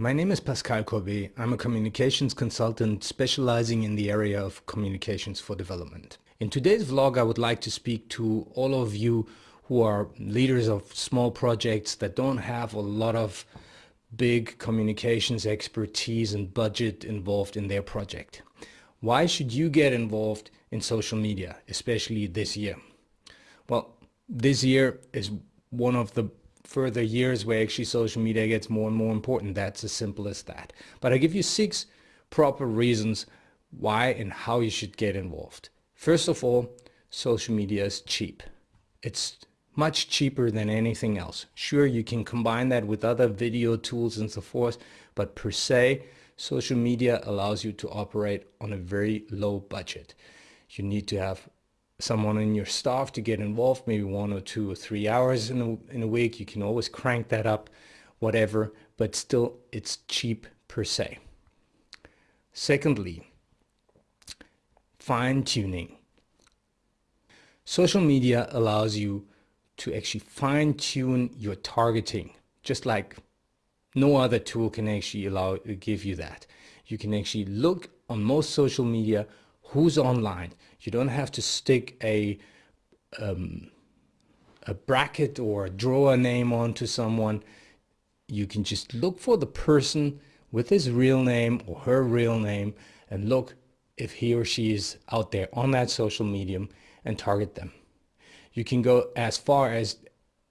my name is Pascal Courbet. I'm a communications consultant specializing in the area of communications for development. In today's vlog, I would like to speak to all of you who are leaders of small projects that don't have a lot of big communications expertise and budget involved in their project. Why should you get involved in social media, especially this year? Well, this year is one of the further years where actually social media gets more and more important. That's as simple as that. But I give you six proper reasons why and how you should get involved. First of all, social media is cheap. It's much cheaper than anything else. Sure, you can combine that with other video tools and so forth, but per se, social media allows you to operate on a very low budget. You need to have someone in your staff to get involved, maybe one or two or three hours in a, in a week. You can always crank that up, whatever, but still it's cheap per se. Secondly, fine tuning. Social media allows you to actually fine tune your targeting, just like no other tool can actually allow give you that. You can actually look on most social media who's online. You don't have to stick a um, a bracket or draw a name onto someone. You can just look for the person with his real name or her real name and look if he or she is out there on that social medium and target them. You can go as far as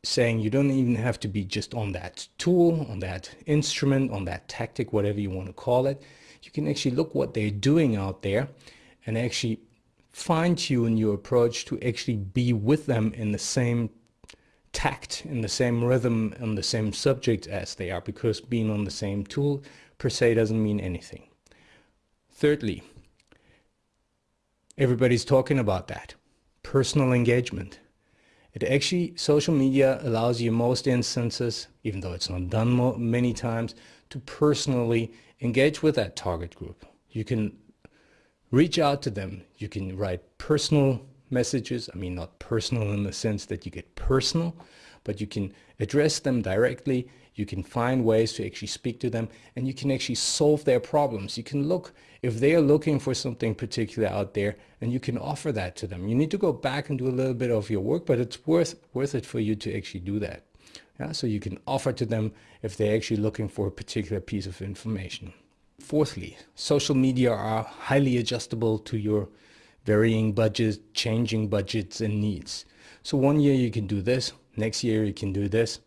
saying you don't even have to be just on that tool, on that instrument, on that tactic, whatever you want to call it. You can actually look what they're doing out there and actually fine tune your approach to actually be with them in the same tact, in the same rhythm, on the same subject as they are, because being on the same tool per se doesn't mean anything. Thirdly, everybody's talking about that, personal engagement. It actually, social media allows you most instances, even though it's not done many times, to personally engage with that target group. You can reach out to them. You can write personal messages. I mean, not personal in the sense that you get personal, but you can address them directly. You can find ways to actually speak to them and you can actually solve their problems. You can look if they are looking for something particular out there and you can offer that to them. You need to go back and do a little bit of your work, but it's worth, worth it for you to actually do that. Yeah, so you can offer to them if they're actually looking for a particular piece of information. Fourthly, social media are highly adjustable to your varying budgets, changing budgets and needs. So one year you can do this, next year you can do this.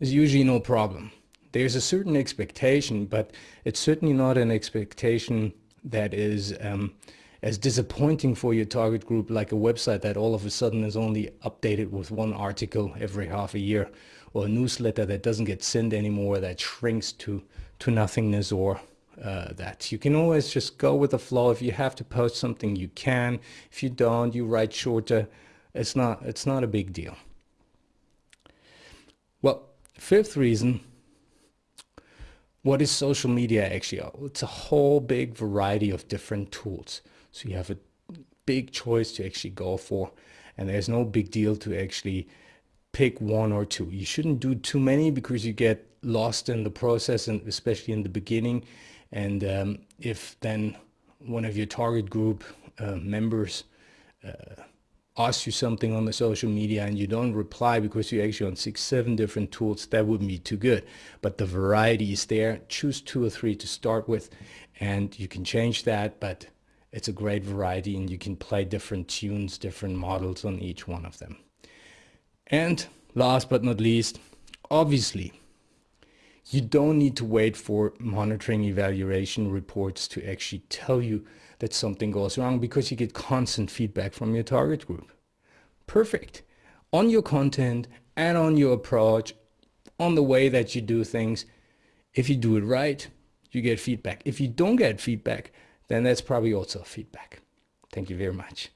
There's usually no problem. There's a certain expectation, but it's certainly not an expectation that is um, as disappointing for your target group like a website that all of a sudden is only updated with one article every half a year or a newsletter that doesn't get sent anymore that shrinks to, to nothingness or uh, that. You can always just go with the flow. If you have to post something, you can. If you don't, you write shorter. It's not, it's not a big deal. Well, fifth reason, what is social media actually? It's a whole big variety of different tools. So you have a big choice to actually go for. And there's no big deal to actually pick one or two. You shouldn't do too many because you get lost in the process and especially in the beginning and um, if then one of your target group uh, members uh, asks you something on the social media and you don't reply because you're actually on six, seven different tools, that wouldn't be too good. But the variety is there. Choose two or three to start with and you can change that, but it's a great variety and you can play different tunes, different models on each one of them. And last but not least, obviously, you don't need to wait for monitoring evaluation reports to actually tell you that something goes wrong because you get constant feedback from your target group. Perfect. On your content and on your approach, on the way that you do things, if you do it right, you get feedback. If you don't get feedback, then that's probably also feedback. Thank you very much.